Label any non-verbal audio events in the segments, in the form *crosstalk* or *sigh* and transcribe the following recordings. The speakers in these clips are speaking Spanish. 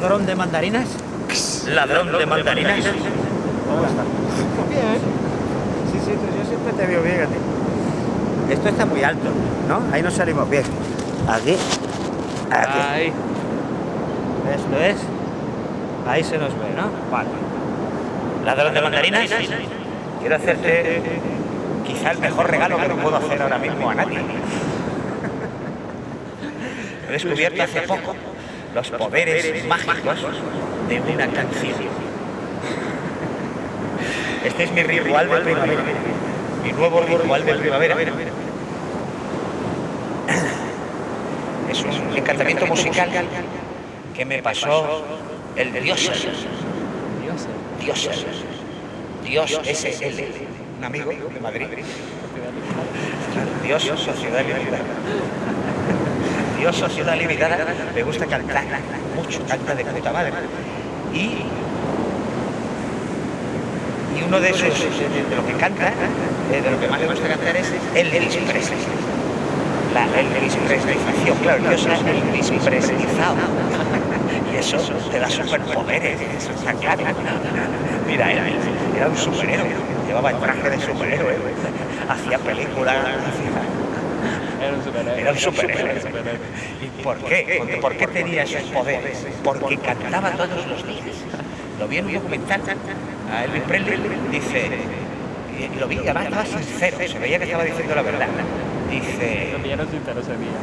¿Ladrón de mandarinas? ¿Ladrón de mandarinas? ¿Cómo está? Bien. Sí, sí, yo siempre te veo bien a ti. Esto está muy alto, ¿no? Ahí no salimos bien. Aquí. Aquí. Ahí. Esto es. Ahí se nos ve, ¿no? Vale. ¿Ladrón de mandarinas? Quiero hacerte quizá el mejor regalo que no puedo hacer ahora mismo a nadie. He descubierto hace poco los poderes mágicos de una canción. Este es mi ritual de primavera. Mi nuevo ritual de primavera. Es un encantamiento musical que me pasó el dios. Dios. Dios SL. Un amigo de Madrid. Dios Sociedad Dios Sociedad Limitada me gusta cantar mucho, canta de puta madre. Y, y uno de esos, de, lo que canta, eh, de lo que más le gusta cantar es el Elvis Presley. La Elvis claro, Dios es Elvis. Y eso te da superpoderes, está claro. Mira, él era un superhéroe, llevaba el traje de superhéroe, hacía películas. Era un superhéroe. Era un superhéroe. ¿Y por qué? ¿Por qué tenía esos poderes? Porque cantaba todos los días. Lo vi en un documental a Elvis Presley, dice, y lo vi, además estaba sincero, se veía que estaba diciendo la verdad. Dice, día.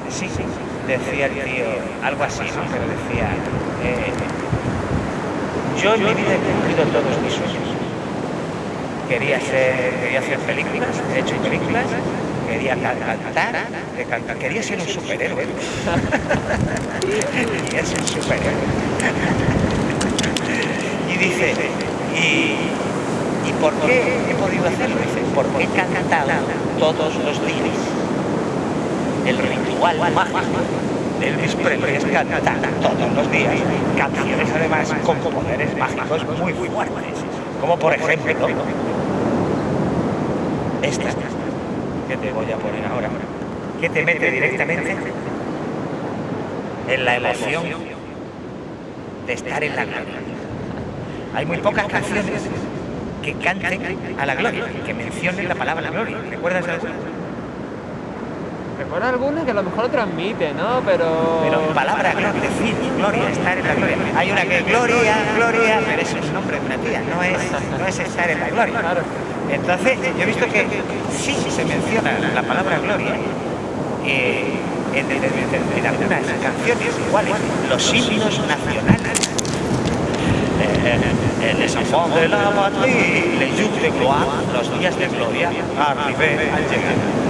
sí, sí, decía el tío, algo así, ¿no? Pero decía, eh, yo en mi vida he cumplido todos mis sueños. Quería, ser, quería hacer películas, he hecho películas, quería ca- cantar, quería ser un superhéroe. *laughs* quería ser un superhéroe. y dice, ¿y, ¿y por qué he podido hacerlo? Dice, porque he cantado todos los días. El ritual mágico Elvis Presley es cantar todos los días canciones además con poderes mágicos muy fuertes. Como por ejemplo, esta que te voy a poner ahora, que te mete directamente en la emoción de estar en la gloria. Hay muy pocas canciones que canten a la gloria, que mencionen la palabra gloria. ¿Recuerdas alguna? Recuerdo algunas que a lo mejor lo transmite, ¿no? Pero... Pero palabra gloria, decir gloria, estar en la gloria. Hay una que es gloria, gloria, pero eso es un nombre de una tía, no es, no es estar en la gloria. Claro. Entonces, yo he visto que sí se menciona la palabra gloria eh, en, en- en- en algunas canciones, iguales, los himnos nacionales. Eh, el enfants de la patrie, les de gloire, los días de gloria, arrivé al llegar.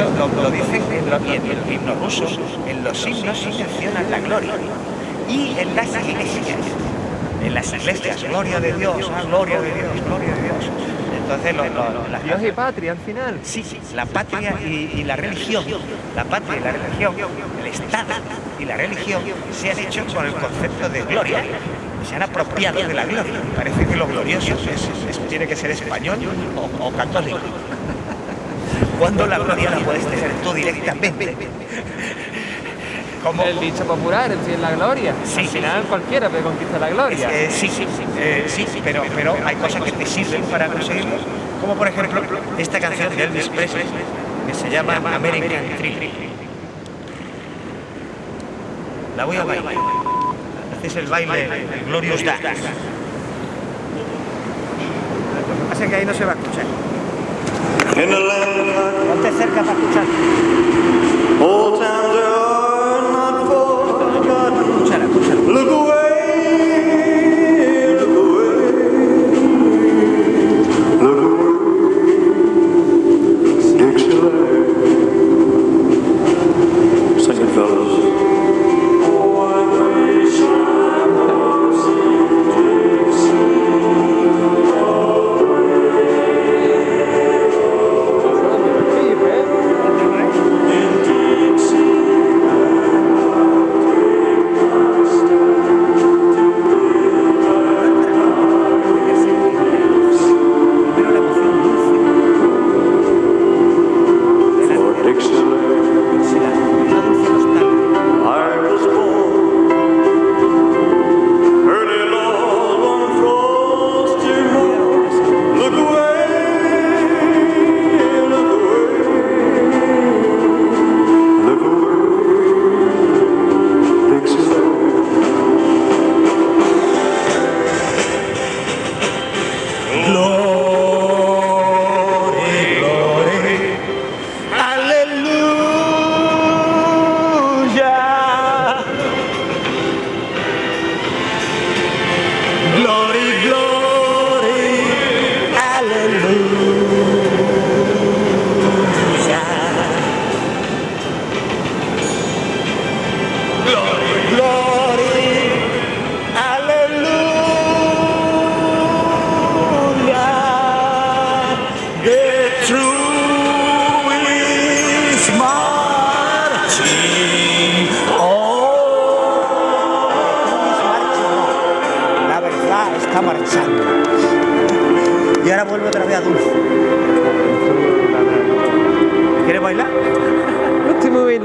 Esto lo, lo dicen en, en el himno ruso, en los himnos sí mencionan la gloria. Y en las iglesias, en las iglesias, gloria de Dios, ah, gloria de Dios, gloria de Dios. Entonces, lo- lo- las Dios y patria al final. Sí, sí, la patria y, y la religión, la patria y la religión, el Estado y la religión se han hecho con el concepto de gloria. Se han apropiado de la gloria. Parece que lo glorioso es- es- tiene que ser español o, o católico. Cuando la gloria la puedes tener tú directamente. Como, El dicho popular, el fin la gloria. Sí, al sí, final cualquiera puede conquistar la gloria. Eh, sí, sí, eh, sí, pero, pero hay cosas que te sirven para conseguirlo, como por ejemplo esta canción de Elvis Presley que se llama American Trip. La voy a bailar. Este es el baile, el Glorious Dance. Lo que pasa es que ahí no se va a escuchar. Ponte cerca para escuchar.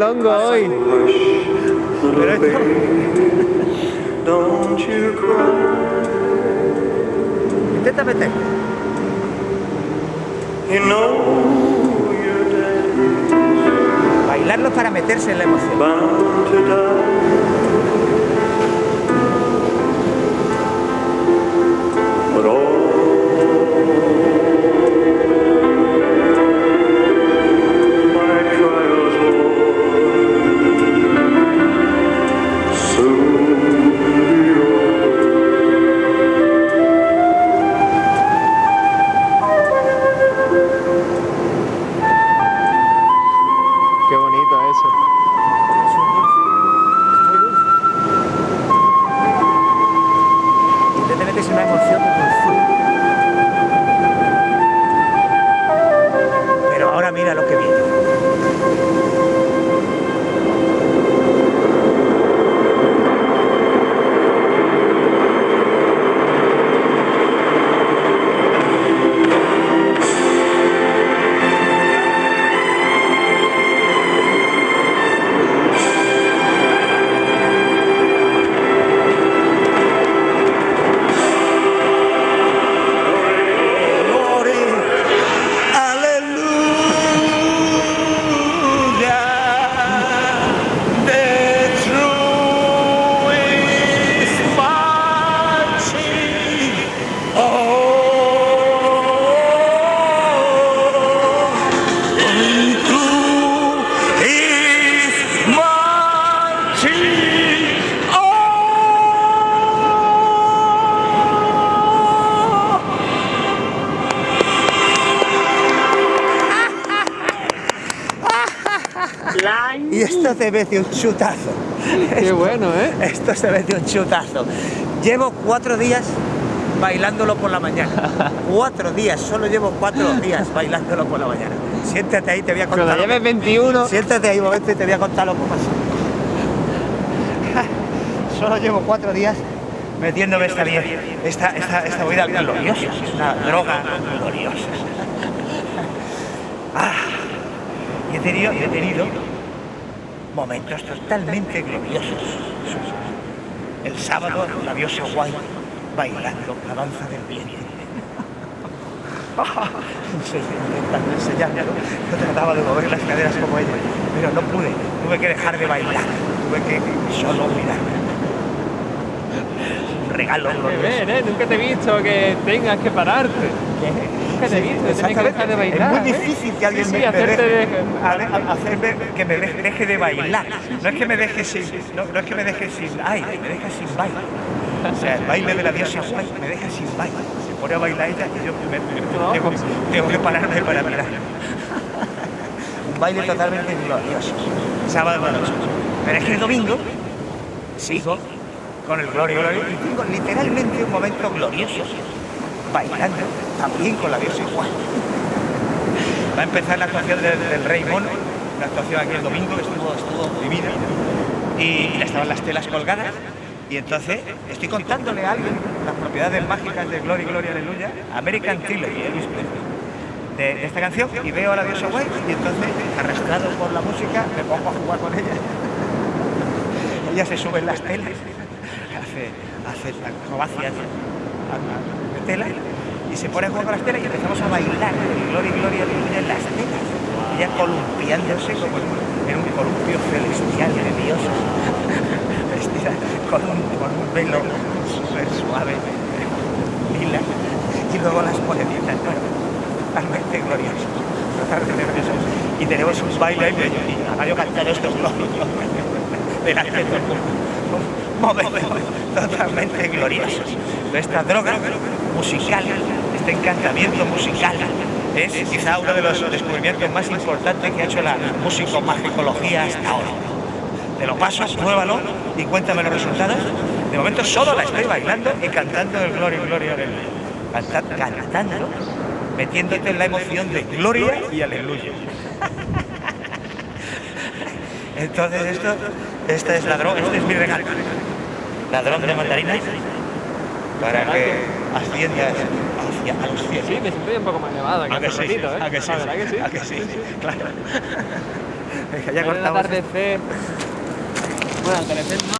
Longo hoy. You cry. Intenta meter. Bailarlo para meterse en la emoción. Esto se mete un chutazo. Qué bueno, ¿eh? Esto se mete un chutazo. Llevo cuatro días bailándolo por la mañana. Cuatro días, solo llevo cuatro días bailándolo por la mañana. Siéntate ahí, te voy a contar. Cuando lleves 21, que- Siéntate ahí un momento y te voy a contar lo que pasó. *laughs* Solo llevo cuatro días metiéndome esta, vie- esta, esta, esta bebida gloriosa. Es una droga gloriosa. *laughs* Ah, y he tenido, y he tenido momentos totalmente gloriosos. El sábado, la diosa guay bailando la danza del viento. *laughs* Sí, intentando enseñármelo. Yo trataba de mover las caderas como ella, pero no pude. Tuve que dejar de bailar. Tuve que solo mirar. Un regalo glorioso. bien, ¿eh? Nunca te he visto que tengas que pararte. Te que dejar de bailar. Es muy ¿eh? difícil que alguien Sí, me, sí, me hacerte deje, de- a- a- hacerme que me deje, deje de bailar. No es que me deje sin, no, no es que me deje sin aire, me deja sin baile. O sea, el baile de la diosa guay me deja sin baile. Se pone a bailar ella y yo me- me- tengo, tengo que pararme para mirar. Un baile totalmente glorioso. Sábado por noche. Pero es que el domingo sigo con el Gloria Gloria y tengo literalmente un momento glorioso bailando también con la diosa igual. Va a empezar la actuación del, Rey Mono, la actuación aquí el domingo, que estuvo, estuvo divina, y, y estaban las telas colgadas, y entonces estoy contándole a alguien las propiedades mágicas de Gloria Gloria Aleluya, American Trilogy, de, esta canción, y veo a la diosa guay, y entonces, arrastrado por la música, me pongo a jugar con ella. *laughs* ella se sube en las telas, *laughs* hace, hace acrobacias a- a- de tela y se pone a jugar con las telas y empezamos a bailar el Gloria Gloria Aleluya en las telas. Ella columpiándose como en un columpio celestial de dioses, *laughs* vestida con un, velo súper suave, lila, y luego las bueno, totalmente glorioso, totalmente glorioso. Y tenemos un baile y yo cantando esto delante de todo mundo. Totalmente glorioso. Esta droga musical, este encantamiento musical, es quizá uno de los descubrimientos más importantes que ha hecho la musicomagicología hasta ahora. Te lo paso, pruébalo y cuéntame los resultados. De momento solo la estoy bailando y cantando el Gloria, Gloria, Aleluya. Canta- Cantando, metiéndote en la emoción de Gloria y Aleluya. Entonces esto, esta es la droga, este es mi regalo. Ladrón de mandarinas para que asciendas hacia a los cielos. Sí, me siento un poco más elevado que ¿A que sí? ratito, ¿eh? ¿A que sí? Verdad que sí. ¿A que sí? Claro. *laughs* Ya cortamos. atardecer. Bueno, atardecer no.